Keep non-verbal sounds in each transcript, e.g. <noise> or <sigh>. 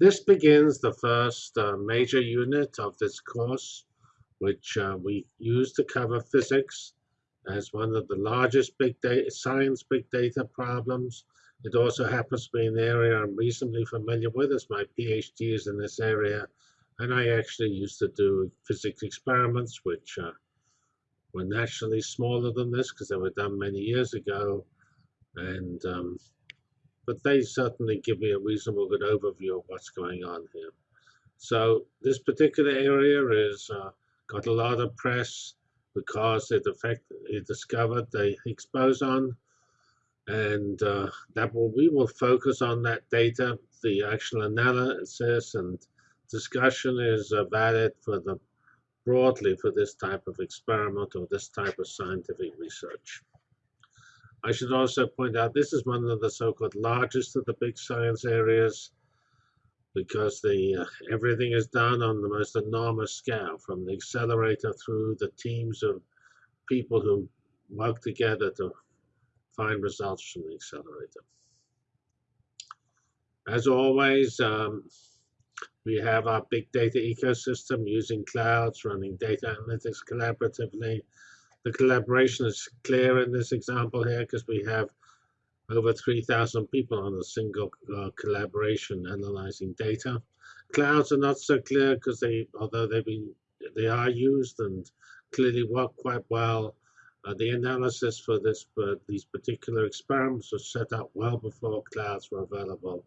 This begins the first uh, major unit of this course, which uh, we use to cover physics as one of the largest big data, science big data problems. It also happens to be an area I'm reasonably familiar with as my PhD is in this area. And I actually used to do physics experiments, which uh, were naturally smaller than this because they were done many years ago. And um, but they certainly give me a reasonable good overview of what's going on here. So this particular area is uh, got a lot of press because it affect it discovered the Higgs boson, and uh, that will we will focus on that data. The actual analysis and discussion is uh, valid for the broadly for this type of experiment or this type of scientific research. I should also point out this is one of the so-called largest of the big science areas because the uh, everything is done on the most enormous scale, from the accelerator through the teams of people who work together to find results from the accelerator. As always, um, we have our big data ecosystem using clouds, running data analytics collaboratively. The collaboration is clear in this example here because we have over 3,000 people on a single uh, collaboration analyzing data. Clouds are not so clear because they, although they've been, they are used and clearly work quite well. Uh, the analysis for this, uh, these particular experiments was set up well before clouds were available.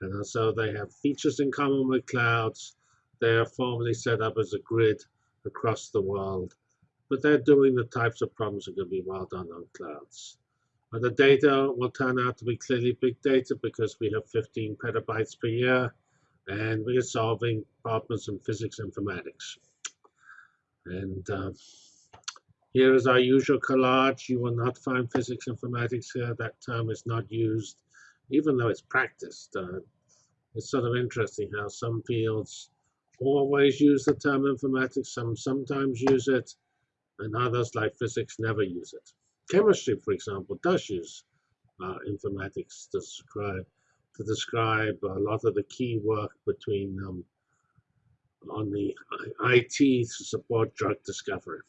And so they have features in common with clouds. They are formally set up as a grid across the world, but they're doing the types of problems that can be well done on clouds. And the data will turn out to be clearly big data because we have 15 petabytes per year, and we are solving problems in physics informatics. And uh, here is our usual collage. You will not find physics informatics here. That term is not used even though it's practiced. Uh, it's sort of interesting how some fields always use the term informatics, some sometimes use it, and others, like physics, never use it. Chemistry, for example, does use uh, informatics to describe to describe a lot of the key work between um, on the IT to support drug discovery.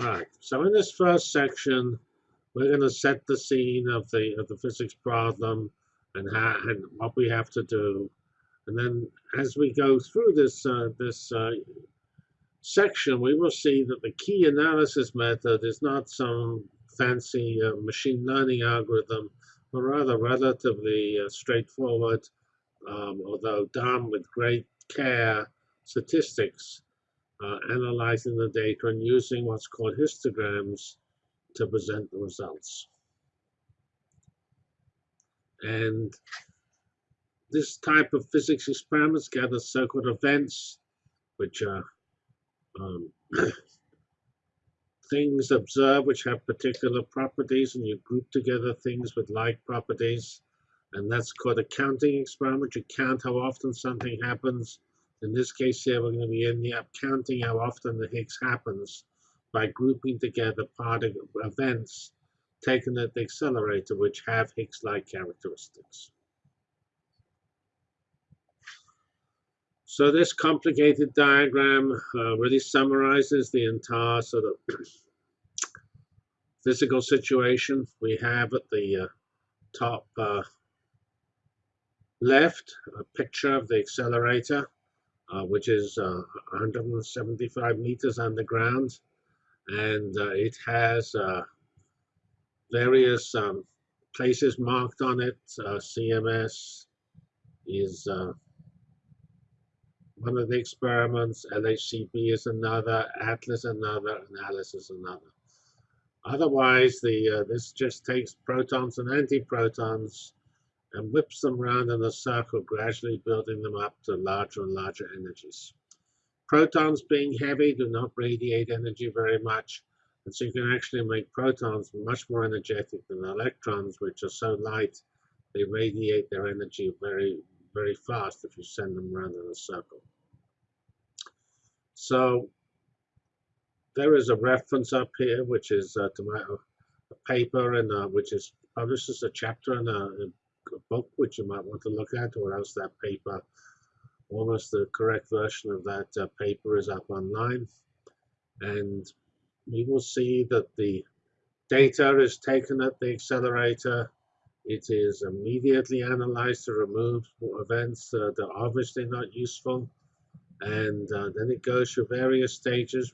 All right, so in this first section, we're going to set the scene of the of the physics problem and how and what we have to do, and then as we go through this uh, this uh, section, we will see that the key analysis method is not some fancy uh, machine learning algorithm, but rather relatively uh, straightforward, um, although done with great care, statistics, uh, analyzing the data and using what's called histograms to present the results. And this type of physics experiments gather so-called events, which are um, things observed which have particular properties, and you group together things with like properties. And that's called a counting experiment. You count how often something happens. In this case here, we're going to be ending up counting how often the Higgs happens by grouping together particle events taken at the accelerator which have Higgs-like characteristics. So this complicated diagram uh, really summarizes the entire sort of <clears throat> physical situation we have at the uh, top uh, left, a picture of the accelerator, uh, which is 175 uh, meters underground and uh, it has various um, places marked on it. CMS is one of the experiments, LHCb is another, ATLAS another, and ALICE is another. Otherwise, the uh, this just takes protons and antiprotons and whips them around in a circle, gradually building them up to larger and larger energies. Protons being heavy do not radiate energy very much, and so you can actually make protons much more energetic than electrons, which are so light they radiate their energy very, very fast if you send them around in a circle. So there is a reference up here, which is uh, to my a paper and uh, which is published as a chapter in a, book which you might want to look at, or else that paper, almost the correct version of that uh, paper is up online. And we will see that the data is taken at the accelerator. It is immediately analyzed to remove events that are obviously not useful. And uh, then it goes through various stages,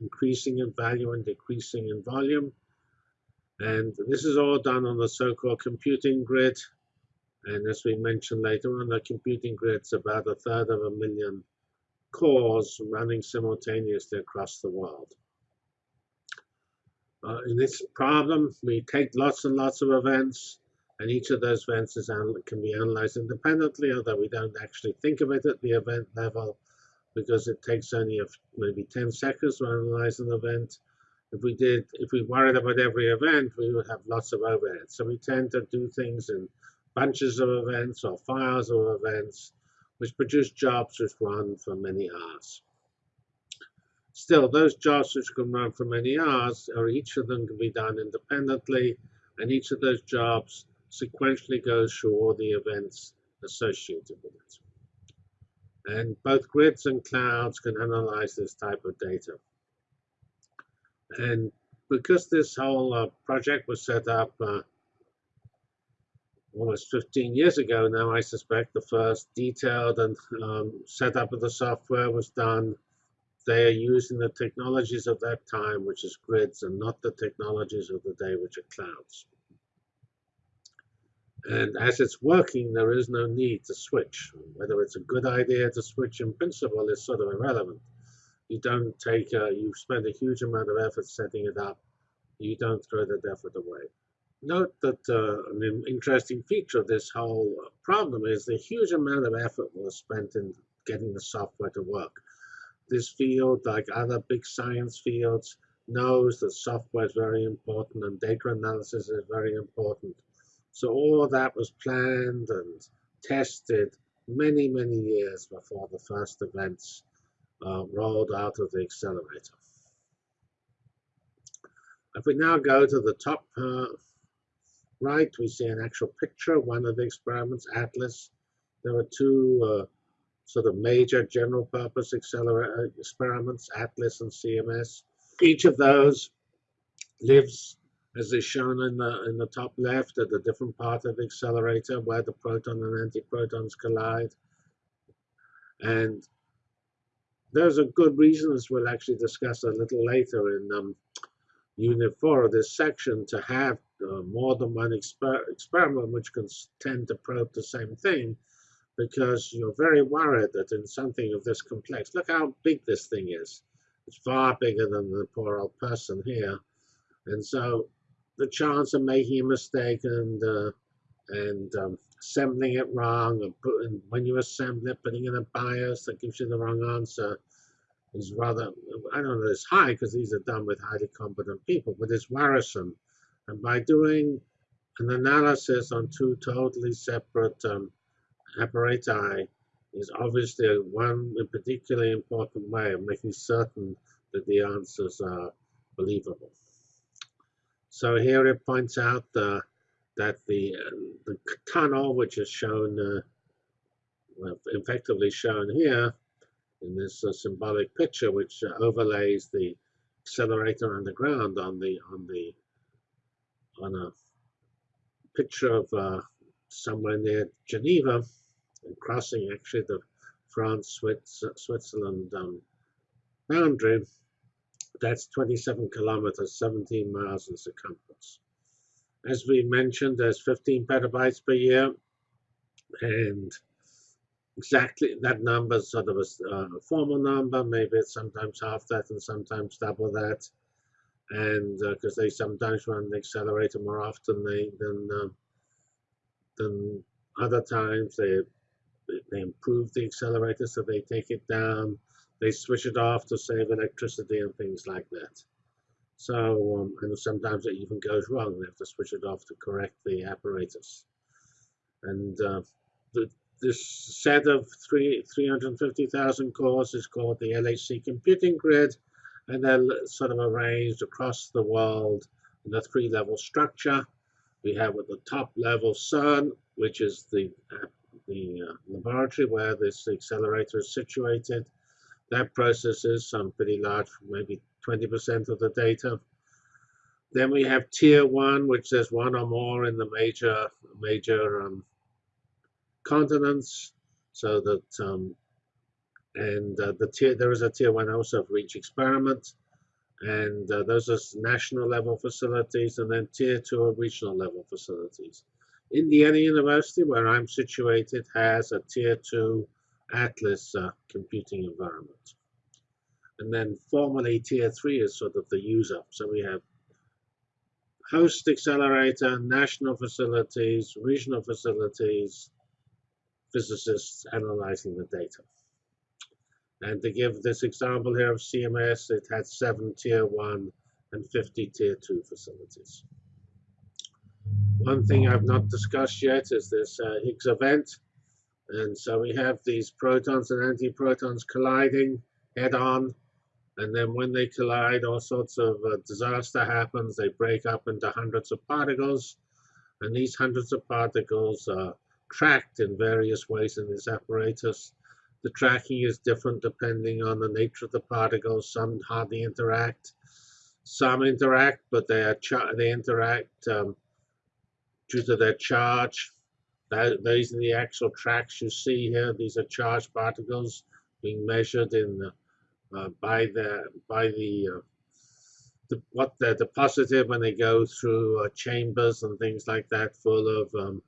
increasing in value and decreasing in volume. And this is all done on the so-called computing grid. And as we mentioned later on, the computing grid's about a third of a million cores running simultaneously across the world. Uh, in this problem, we take lots and lots of events, and each of those events is, can be analyzed independently, although we don't actually think of it at the event level because it takes only maybe 10 seconds to analyze an event. If we did, if we worried about every event, we would have lots of overhead. So we tend to do things in bunches of events or files of events, which produce jobs which run for many hours. Still, those jobs which can run for many hours, or each of them can be done independently, and each of those jobs sequentially goes through all the events associated with it. And both grids and clouds can analyze this type of data. And because this whole uh, project was set up uh, almost 15 years ago now, I suspect the first detailed and um, setup of the software was done. They are using the technologies of that time, which is grids, and not the technologies of the day, which are clouds. And as it's working, there is no need to switch. Whether it's a good idea to switch in principle is sort of irrelevant you don't take, uh, you spend a huge amount of effort setting it up. You don't throw that effort away. Note that uh, an interesting feature of this whole problem is the huge amount of effort was spent in getting the software to work. This field, like other big science fields, knows that software is very important and data analysis is very important. So all of that was planned and tested many, many years before the first events uh, rolled out of the accelerator. If we now go to the top uh, right, we see an actual picture of one of the experiments, ATLAS. There were two uh, sort of major general purpose accelerator uh, experiments, ATLAS and CMS. Each of those lives, as is shown in the, in the top left, at a different part of the accelerator where the proton and antiprotons collide. And there's a good reason, as we'll actually discuss a little later in um, Unit 4 of this section, to have uh, more than one exper experiment which can tend to probe the same thing, because you're very worried that in something of this complex, look how big this thing is. It's far bigger than the poor old person here. And so the chance of making a mistake and uh, and um, assembling it wrong, or putting, when you assemble it, putting in a bias that gives you the wrong answer is rather, I don't know, it's high because these are done with highly competent people, but it's worrisome. And by doing an analysis on two totally separate um, apparatus is obviously one particularly important way of making certain that the answers are believable. So here it points out the that the, uh, the tunnel, which is shown, uh, well, effectively shown here in this uh, symbolic picture, which overlays the accelerator underground on the on the on a picture of uh, somewhere near Geneva, and crossing actually the France-Switzerland um, boundary. That's 27 kilometers, 17 miles in circumference. As we mentioned, there's 15 petabytes per year, and exactly that number is sort of a, uh, formal number. Maybe it's sometimes half that and sometimes double that, and because uh, they sometimes run the accelerator more often they, than uh, than other times, they they improve the accelerator, so they take it down, they switch it off to save electricity and things like that. So, um, and sometimes it even goes wrong. They have to switch it off to correct the apparatus. And uh, the, this set of three, 350,000 cores is called the LHC computing grid, and they're sort of arranged across the world in a three-level structure. We have at the top level CERN, which is the, uh, the uh, laboratory where this accelerator is situated. That processes some pretty large, maybe 20% of the data. Then we have tier one, which there's one or more in the major major um, continents, so that um, and uh, the tier there is a tier one also for each experiment, and uh, those are national level facilities, and then tier two are regional level facilities. Indiana University, where I'm situated, has a tier two Atlas uh, computing environment. And then formally tier three is sort of the user. So we have host accelerator, national facilities, regional facilities, physicists analyzing the data. And to give this example here of CMS, it had seven tier one and 50 tier two facilities. One thing I've not discussed yet is this uh, Higgs event. And so we have these protons and antiprotons colliding head on. And then when they collide, all sorts of uh, disaster happens. They break up into hundreds of particles. And these hundreds of particles are tracked in various ways in this apparatus. The tracking is different depending on the nature of the particles. Some hardly interact. Some interact, but they, are they interact um, due to their charge. That, these are the actual tracks you see here. These are charged particles being measured in uh, by the by the, uh, the, what they're deposited when they go through uh, chambers and things like that, full of um,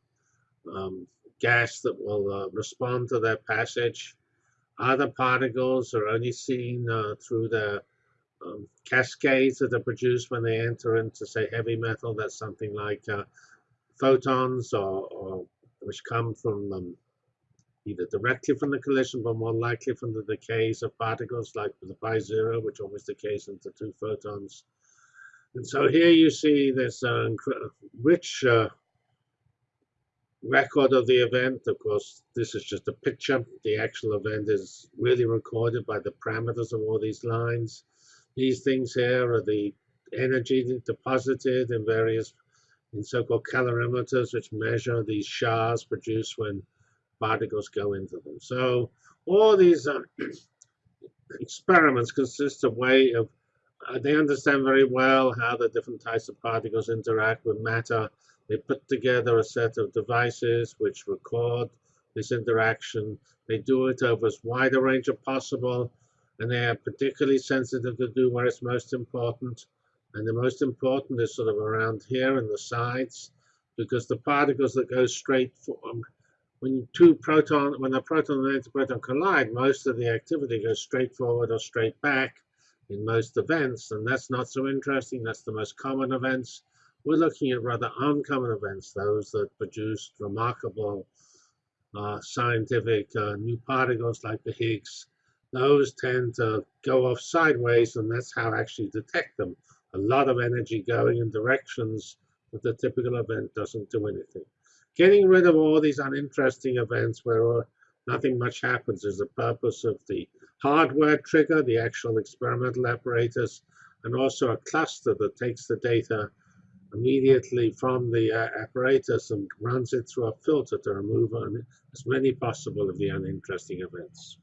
um, gas that will uh, respond to their passage. Other particles are only seen uh, through the um, cascades that are produced when they enter into, say, heavy metal. That's something like uh, photons or, or which come from um, either directly from the collision, but more likely from the decays of particles like the pi zero, which always decays into two photons. And so here you see this uh, rich uh, record of the event. Of course, this is just a picture. The actual event is really recorded by the parameters of all these lines. These things here are the energy deposited in various in so-called calorimeters, which measure these showers produced when particles go into them. So all these uh, <clears throat> experiments consist of way of, uh, they understand very well how the different types of particles interact with matter. They put together a set of devices which record this interaction. They do it over as wide a range as possible, and they are particularly sensitive to do where it's most important. And the most important is sort of around here in the sides, because the particles that go straight for, um, when two proton, when a proton and antiproton collide, most of the activity goes straight forward or straight back in most events, and that's not so interesting. That's the most common events. We're looking at rather uncommon events, those that produced remarkable uh, scientific uh, new particles like the Higgs. Those tend to go off sideways, and that's how I actually detect them a lot of energy going in directions that the typical event doesn't do anything. Getting rid of all these uninteresting events where nothing much happens is the purpose of the hardware trigger, the actual experimental apparatus, and also a cluster that takes the data immediately from the uh, apparatus and runs it through a filter to remove as many possible of the uninteresting events.